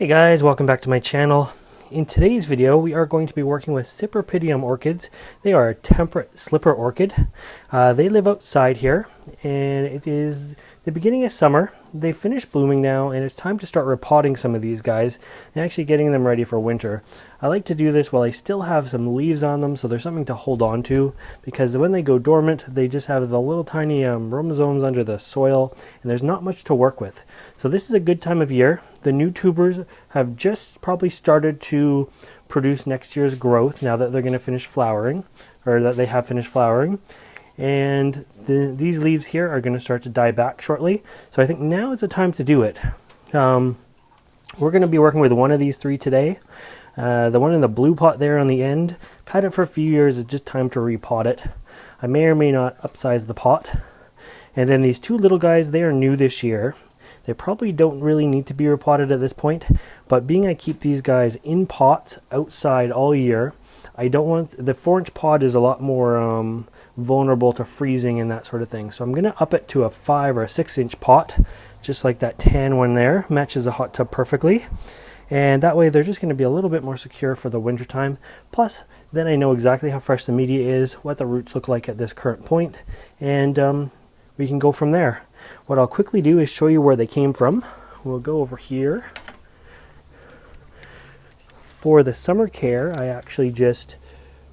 Hey guys, welcome back to my channel. In today's video, we are going to be working with Cypripedium orchids. They are a temperate slipper orchid. Uh, they live outside here, and it is the beginning of summer. They finished blooming now, and it's time to start repotting some of these guys and actually getting them ready for winter. I like to do this while I still have some leaves on them, so there's something to hold on to, because when they go dormant, they just have the little tiny um, rhizomes under the soil, and there's not much to work with. So this is a good time of year. The new tubers have just probably started to produce next year's growth now that they're going to finish flowering, or that they have finished flowering and the, these leaves here are going to start to die back shortly. So I think now is the time to do it. Um, we're going to be working with one of these three today. Uh, the one in the blue pot there on the end, I've had it for a few years, it's just time to repot it. I may or may not upsize the pot. And then these two little guys, they are new this year. They probably don't really need to be repotted at this point, but being I keep these guys in pots outside all year, I don't want, the 4 inch pot is a lot more um, vulnerable to freezing and that sort of thing. So I'm going to up it to a 5 or a 6 inch pot, just like that tan one there. Matches the hot tub perfectly. And that way they're just going to be a little bit more secure for the winter time. Plus, then I know exactly how fresh the media is, what the roots look like at this current point, and um, we can go from there. What I'll quickly do is show you where they came from. We'll go over here. For the summer care, I actually just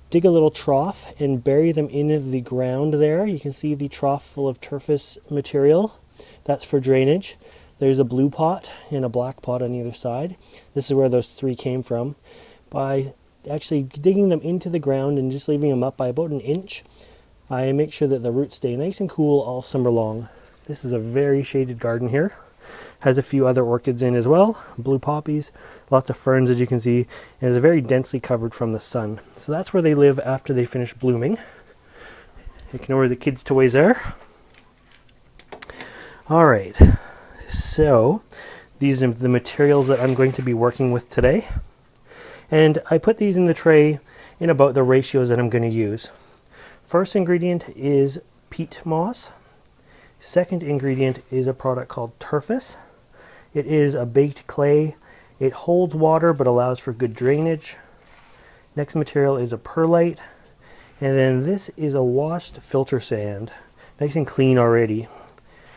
dig a little trough and bury them into the ground there. You can see the trough full of Turface material. That's for drainage. There's a blue pot and a black pot on either side. This is where those three came from. By actually digging them into the ground and just leaving them up by about an inch, I make sure that the roots stay nice and cool all summer long. This is a very shaded garden here. Has a few other orchids in as well, blue poppies, lots of ferns as you can see, and is very densely covered from the sun. So that's where they live after they finish blooming. Ignore the kids' toys there. All right, so these are the materials that I'm going to be working with today. And I put these in the tray in about the ratios that I'm going to use. First ingredient is peat moss. Second ingredient is a product called Turface. It is a baked clay. It holds water but allows for good drainage. Next material is a perlite. And then this is a washed filter sand. Nice and clean already.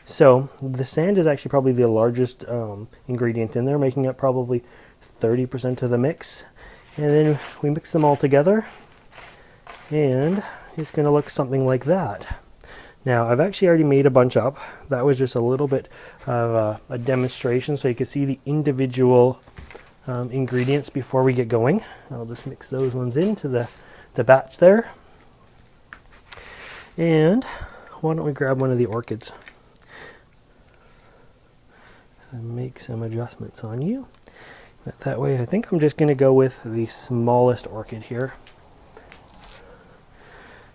So the sand is actually probably the largest um, ingredient in there, making up probably 30% of the mix. And then we mix them all together and it's going to look something like that. Now I've actually already made a bunch up. That was just a little bit of a, a demonstration so you can see the individual um, ingredients before we get going. I'll just mix those ones into the, the batch there. And why don't we grab one of the orchids and make some adjustments on you. But that way I think I'm just going to go with the smallest orchid here.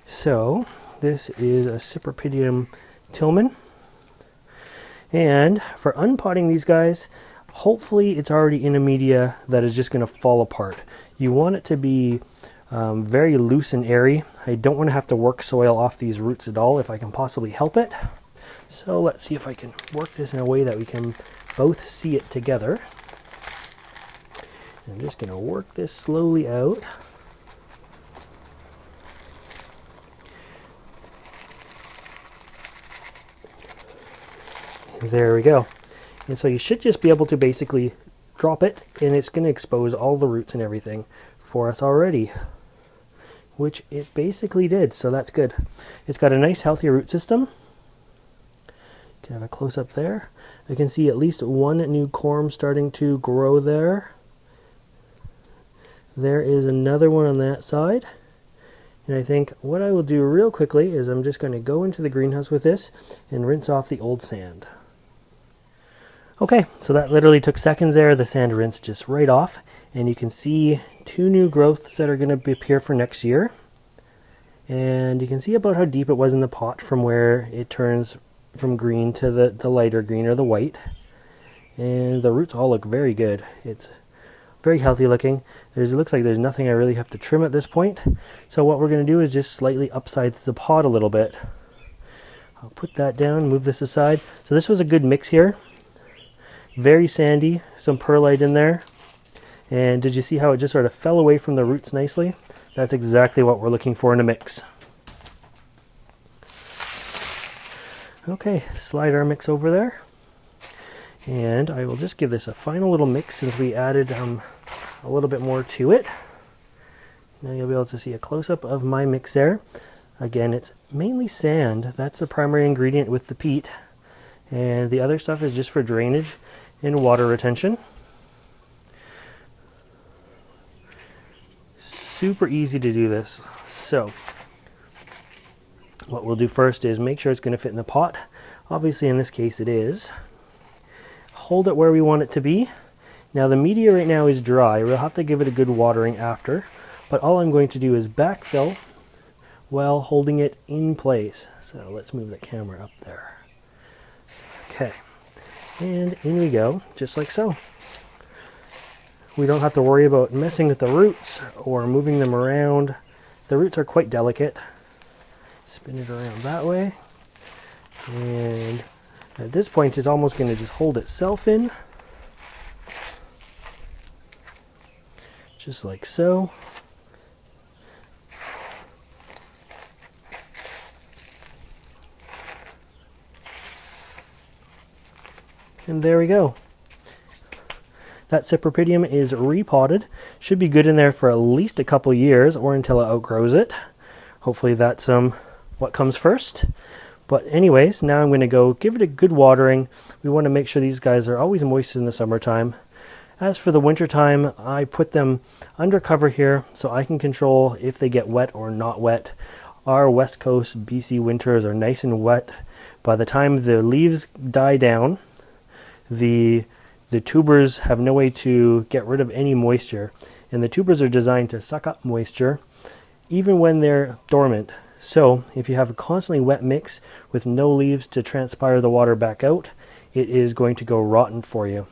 So this is a Cypripedium Tilman. And for unpotting these guys, hopefully it's already in a media that is just going to fall apart. You want it to be um, very loose and airy. I don't want to have to work soil off these roots at all if I can possibly help it. So let's see if I can work this in a way that we can both see it together. I'm just going to work this slowly out. There we go. And so you should just be able to basically drop it and it's going to expose all the roots and everything for us already which it basically did so that's good. It's got a nice healthy root system. Can have a close up there. I can see at least one new corm starting to grow there. There is another one on that side. And I think what I will do real quickly is I'm just going to go into the greenhouse with this and rinse off the old sand Okay, so that literally took seconds there. The sand rinsed just right off. And you can see two new growths that are going to appear for next year. And you can see about how deep it was in the pot from where it turns from green to the, the lighter green or the white. And the roots all look very good. It's very healthy looking. There's, it looks like there's nothing I really have to trim at this point. So what we're going to do is just slightly upsize the pot a little bit. I'll put that down, move this aside. So this was a good mix here Very sandy, some perlite in there. And did you see how it just sort of fell away from the roots nicely? That's exactly what we're looking for in a mix. Okay, slide our mix over there. And I will just give this a final little mix since we added um, a little bit more to it. Now you'll be able to see a close-up of my mix there. Again, it's mainly sand. That's the primary ingredient with the peat. And the other stuff is just for drainage and water retention. Super easy to do this. So, what we'll do first is make sure it's going to fit in the pot. Obviously, in this case, it is. Hold it where we want it to be. Now, the media right now is dry. We'll have to give it a good watering after. But all I'm going to do is backfill while holding it in place. So let's move the camera up there. Okay, and in we go, just like so. We don't have to worry about messing with the roots or moving them around. The roots are quite delicate. Spin it around that way. And at this point, it's almost going to just hold itself in. Just like so. And there we go. That Cypripedium is repotted. Should be good in there for at least a couple years or until it outgrows it. Hopefully that's um, what comes first. But anyways, now I'm going to go give it a good watering. We want to make sure these guys are always moist in the summertime. As for the wintertime, I put them under cover here so I can control if they get wet or not wet. Our west coast BC winters are nice and wet. By the time the leaves die down, the the tubers have no way to get rid of any moisture. And the tubers are designed to suck up moisture even when they're dormant. So if you have a constantly wet mix with no leaves to transpire the water back out it is going to go rotten for you.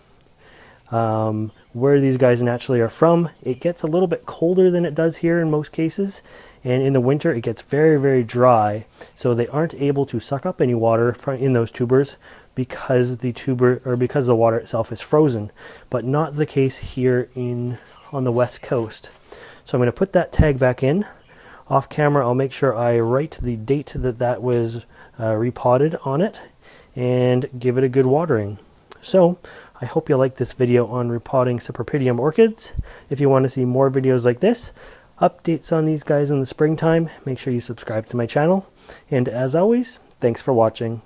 Um, where these guys naturally are from it gets a little bit colder than it does here in most cases. And in the winter it gets very very dry so they aren't able to suck up any water in those tubers because the tuber or because the water itself is frozen, but not the case here in on the west coast. So I'm going to put that tag back in. Off camera, I'll make sure I write the date that that was uh, repotted on it and give it a good watering. So I hope you like this video on repotting Cypripedium orchids. If you want to see more videos like this, updates on these guys in the springtime, make sure you subscribe to my channel. And as always, thanks for watching.